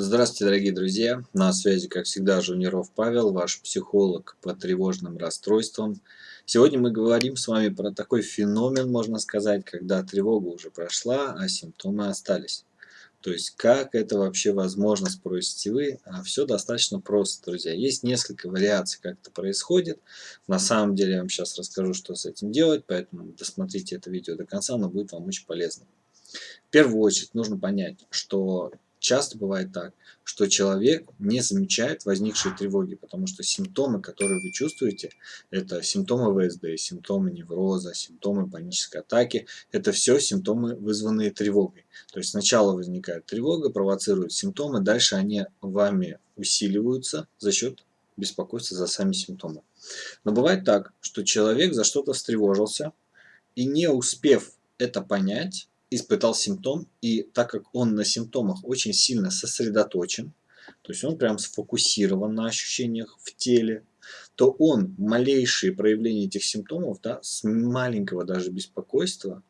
Здравствуйте, дорогие друзья! На связи, как всегда, Жуниров Павел, ваш психолог по тревожным расстройствам. Сегодня мы говорим с вами про такой феномен, можно сказать, когда тревога уже прошла, а симптомы остались. То есть, как это вообще возможно, спросите вы? А все достаточно просто, друзья. Есть несколько вариаций, как это происходит. На самом деле, я вам сейчас расскажу, что с этим делать, поэтому досмотрите это видео до конца, оно будет вам очень полезно. В первую очередь нужно понять, что Часто бывает так, что человек не замечает возникшие тревоги, потому что симптомы, которые вы чувствуете, это симптомы ВСД, симптомы невроза, симптомы панической атаки, это все симптомы, вызванные тревогой. То есть сначала возникает тревога, провоцирует симптомы, дальше они вами усиливаются за счет беспокойства за сами симптомы. Но бывает так, что человек за что-то встревожился и не успев это понять, испытал симптом, и так как он на симптомах очень сильно сосредоточен, то есть он прям сфокусирован на ощущениях в теле, то он малейшие проявления этих симптомов, да, с маленького даже беспокойства,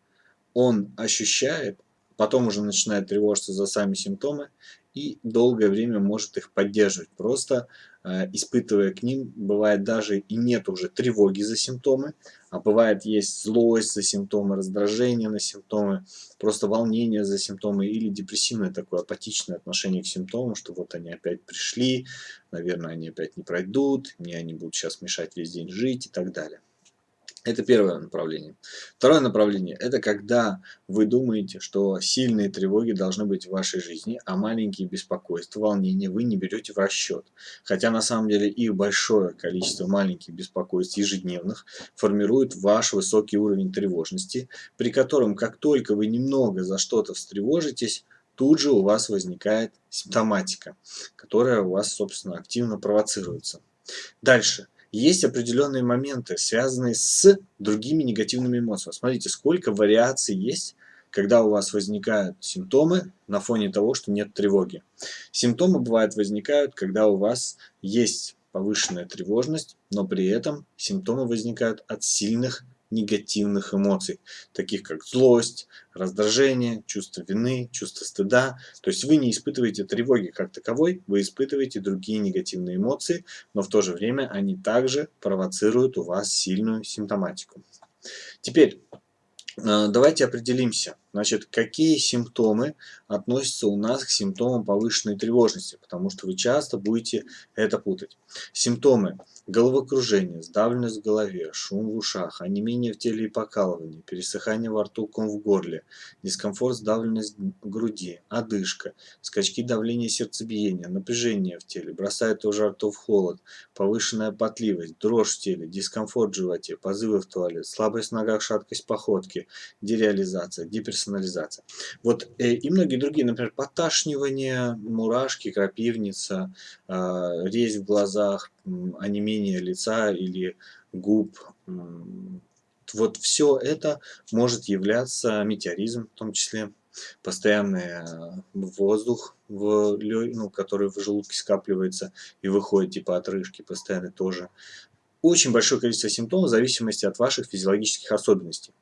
он ощущает, потом уже начинает тревожиться за сами симптомы и долгое время может их поддерживать. Просто испытывая к ним, бывает даже и нет уже тревоги за симптомы, а бывает есть злость за симптомы, раздражение на симптомы, просто волнение за симптомы или депрессивное такое апатичное отношение к симптомам, что вот они опять пришли, наверное, они опять не пройдут, мне они будут сейчас мешать весь день жить и так далее. Это первое направление. Второе направление – это когда вы думаете, что сильные тревоги должны быть в вашей жизни, а маленькие беспокойства, волнения вы не берете в расчет. Хотя на самом деле их большое количество маленьких беспокойств ежедневных формирует ваш высокий уровень тревожности, при котором как только вы немного за что-то встревожитесь, тут же у вас возникает симптоматика, которая у вас, собственно, активно провоцируется. Дальше – есть определенные моменты, связанные с другими негативными эмоциями. Смотрите, сколько вариаций есть, когда у вас возникают симптомы на фоне того, что нет тревоги. Симптомы бывают возникают, когда у вас есть повышенная тревожность, но при этом симптомы возникают от сильных негативных эмоций, таких как злость, раздражение, чувство вины, чувство стыда. То есть вы не испытываете тревоги как таковой, вы испытываете другие негативные эмоции, но в то же время они также провоцируют у вас сильную симптоматику. Теперь Э, давайте определимся, значит, какие симптомы относятся у нас к симптомам повышенной тревожности, потому что вы часто будете это путать. Симптомы головокружение, сдавленность в голове, шум в ушах, онемение в теле и покалывание, пересыхание во рту, ком в горле, дискомфорт, сдавленность в груди, одышка, скачки давления сердцебиения, напряжение в теле, бросает то жар, то в холод, повышенная потливость, дрожь в теле, дискомфорт в животе, позывы в туалет, слабость в ногах, шаткость походки, дереализация, деперсонализация. Вот э, и многие другие, например, поташнивание, мурашки, крапивница, э, резь в глазах, онемение лица или губ. Вот все это может являться метеоризм, в том числе постоянный э, воздух, в, ну, который в желудке скапливается и выходит типа отрыжки, постоянно тоже очень большое количество симптомов в зависимости от ваших физиологических особенностей.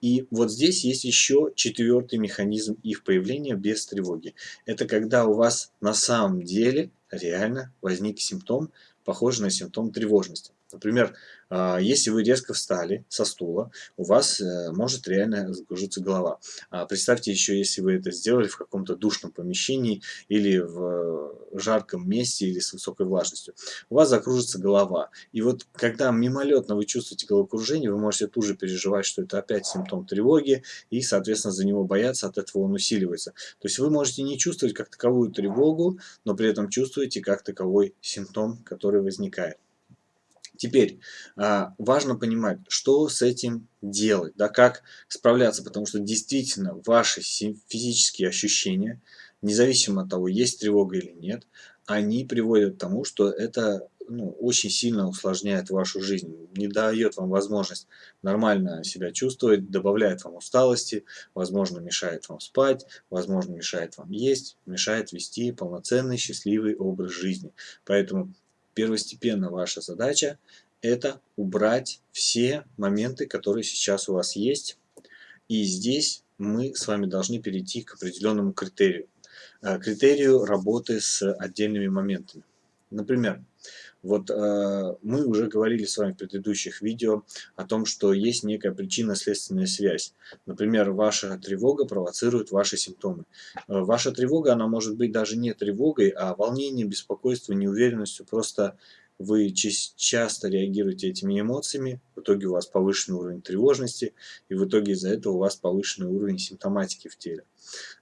И вот здесь есть еще четвертый механизм их появления без тревоги. Это когда у вас на самом деле реально возник симптом, похожий на симптом тревожности. Например, а, если вы резко встали со стула, у вас э, может реально загружиться голова. А, представьте еще, если вы это сделали в каком-то душном помещении или в жарком месте или с высокой влажностью. У вас закружится голова. И вот когда мимолетно вы чувствуете головокружение, вы можете тут же переживать, что это опять симптом тревоги, и, соответственно, за него бояться, от этого он усиливается. То есть вы можете не чувствовать как таковую тревогу, но при этом чувствуете как таковой симптом, который возникает. Теперь а, важно понимать, что с этим делать, да, как справляться, потому что действительно ваши физические ощущения, независимо от того, есть тревога или нет, они приводят к тому, что это ну, очень сильно усложняет вашу жизнь, не дает вам возможность нормально себя чувствовать, добавляет вам усталости, возможно, мешает вам спать, возможно, мешает вам есть, мешает вести полноценный счастливый образ жизни. Поэтому первостепенно ваша задача это убрать все моменты, которые сейчас у вас есть. И здесь мы с вами должны перейти к определенному критерию. э, критерию работы с отдельными моментами. Например, вот э, мы уже говорили с вами в предыдущих видео о том, что есть некая причинно-следственная связь. Например, ваша тревога провоцирует ваши симптомы. Э, ваша тревога, она может быть даже не тревогой, а волнением, беспокойством, неуверенностью. Просто вы часто реагируете этими эмоциями, в итоге у вас повышенный уровень тревожности, и в итоге из-за этого у вас повышенный уровень симптоматики в теле.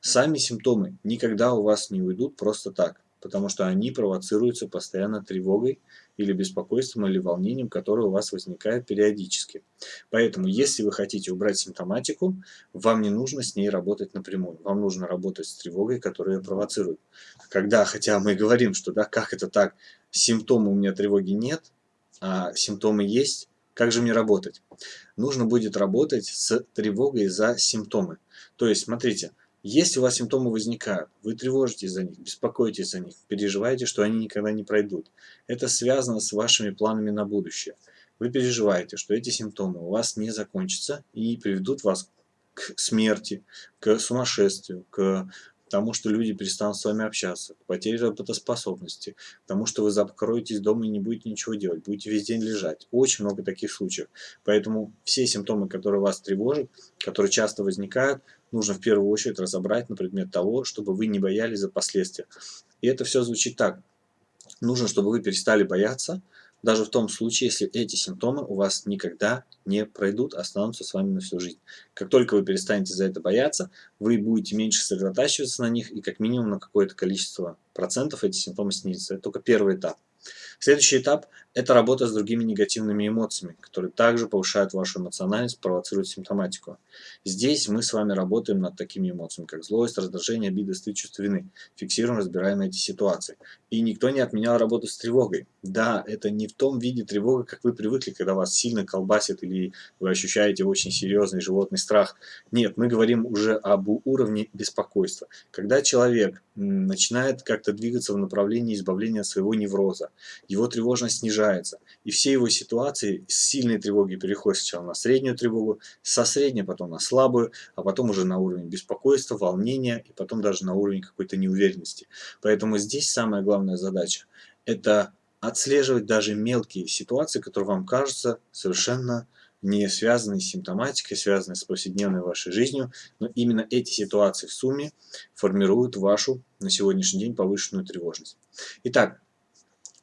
Сами симптомы никогда у вас не уйдут просто так потому что они провоцируются постоянно тревогой или беспокойством или волнением, которое у вас возникает периодически. Поэтому, если вы хотите убрать симптоматику, вам не нужно с ней работать напрямую. Вам нужно работать с тревогой, которая ее провоцирует. Когда, хотя мы говорим, что да, как это так, симптомы у меня тревоги нет, а симптомы есть, как же мне работать? Нужно будет работать с тревогой за симптомы. То есть, смотрите, если у вас симптомы возникают, вы тревожитесь за них, беспокоитесь за них, переживаете, что они никогда не пройдут. Это связано с вашими планами на будущее. Вы переживаете, что эти симптомы у вас не закончатся и приведут вас к смерти, к сумасшествию, к тому, что люди перестанут с вами общаться, к потере работоспособности, к тому, что вы закроетесь дома и не будете ничего делать, будете весь день лежать. Очень много таких случаев. Поэтому все симптомы, которые вас тревожат, которые часто возникают, нужно в первую очередь разобрать на предмет того, чтобы вы не боялись за последствия. И это все звучит так. Нужно, чтобы вы перестали бояться, даже в том случае, если эти симптомы у вас никогда не пройдут, останутся с вами на всю жизнь. Как только вы перестанете за это бояться, вы будете меньше сосредотачиваться на них, и как минимум на какое-то количество процентов эти симптомы снизятся. Это только первый этап. Следующий этап – это работа с другими негативными эмоциями, которые также повышают вашу эмоциональность, провоцируют симптоматику. Здесь мы с вами работаем над такими эмоциями, как злость, раздражение, обида, стыд, чувство вины. Фиксируем, разбираем эти ситуации. И никто не отменял работу с тревогой. Да, это не в том виде тревога, как вы привыкли, когда вас сильно колбасит или вы ощущаете очень серьезный животный страх. Нет, мы говорим уже об уровне беспокойства. Когда человек начинает как-то двигаться в направлении избавления от своего невроза, его тревожность снижается. И все его ситуации с сильной тревоги переходят сначала на среднюю тревогу, со средней потом на слабую, а потом уже на уровень беспокойства, волнения и потом даже на уровень какой-то неуверенности. Поэтому здесь самая главная задача – это отслеживать даже мелкие ситуации, которые вам кажутся совершенно не связанные с симптоматикой, связанные с повседневной вашей жизнью, но именно эти ситуации в сумме формируют вашу на сегодняшний день повышенную тревожность. Итак,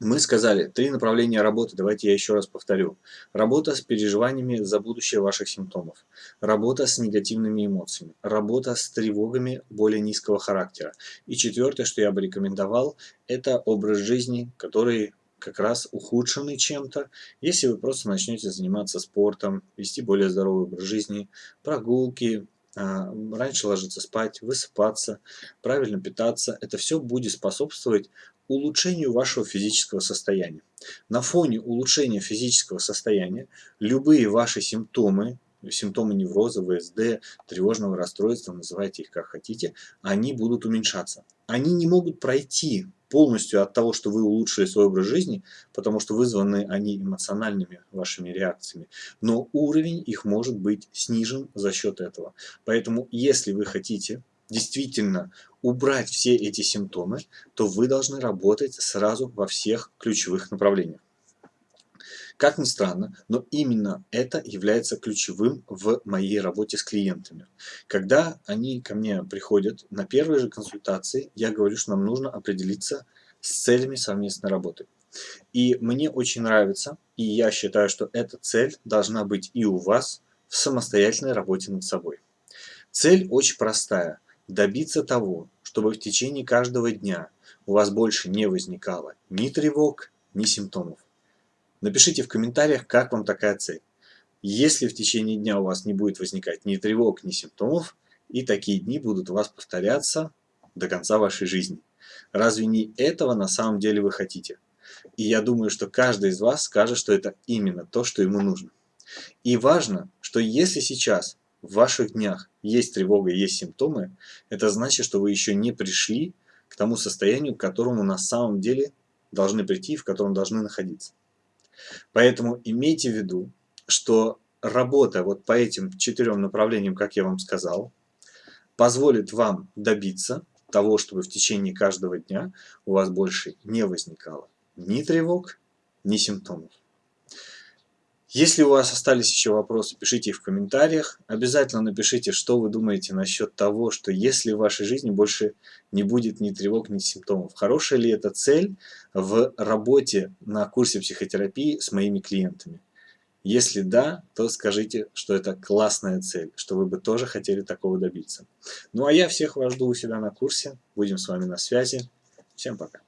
мы сказали три направления работы, давайте я еще раз повторю. Работа с переживаниями за будущее ваших симптомов, работа с негативными эмоциями, работа с тревогами более низкого характера. И четвертое, что я бы рекомендовал, это образ жизни, который как раз ухудшенный чем-то, если вы просто начнете заниматься спортом, вести более здоровый образ жизни, прогулки, а, раньше ложиться спать, высыпаться, правильно питаться, это все будет способствовать улучшению вашего физического состояния. На фоне улучшения физического состояния любые ваши симптомы, симптомы невроза, ВСД, тревожного расстройства, называйте их как хотите, они будут уменьшаться. Они не могут пройти полностью от того, что вы улучшили свой образ жизни, потому что вызваны они эмоциональными вашими реакциями, но уровень их может быть снижен за счет этого. Поэтому, если вы хотите действительно убрать все эти симптомы, то вы должны работать сразу во всех ключевых направлениях. Как ни странно, но именно это является ключевым в моей работе с клиентами. Когда они ко мне приходят на первой же консультации, я говорю, что нам нужно определиться с целями совместной работы. И мне очень нравится, и я считаю, что эта цель должна быть и у вас в самостоятельной работе над собой. Цель очень простая – добиться того, чтобы в течение каждого дня у вас больше не возникало ни тревог, ни симптомов. Напишите в комментариях, как вам такая цель. Если в течение дня у вас не будет возникать ни тревог, ни симптомов, и такие дни будут у вас повторяться до конца вашей жизни. Разве не этого на самом деле вы хотите? И я думаю, что каждый из вас скажет, что это именно то, что ему нужно. И важно, что если сейчас в ваших днях есть тревога, есть симптомы, это значит, что вы еще не пришли к тому состоянию, к которому на самом деле должны прийти, в котором должны находиться. Поэтому имейте в виду, что работа вот по этим четырем направлениям, как я вам сказал, позволит вам добиться того, чтобы в течение каждого дня у вас больше не возникало ни тревог, ни симптомов. Если у вас остались еще вопросы, пишите их в комментариях. Обязательно напишите, что вы думаете насчет того, что если в вашей жизни больше не будет ни тревог, ни симптомов. Хорошая ли это цель в работе на курсе психотерапии с моими клиентами? Если да, то скажите, что это классная цель, что вы бы тоже хотели такого добиться. Ну а я всех вас жду у себя на курсе. Будем с вами на связи. Всем пока.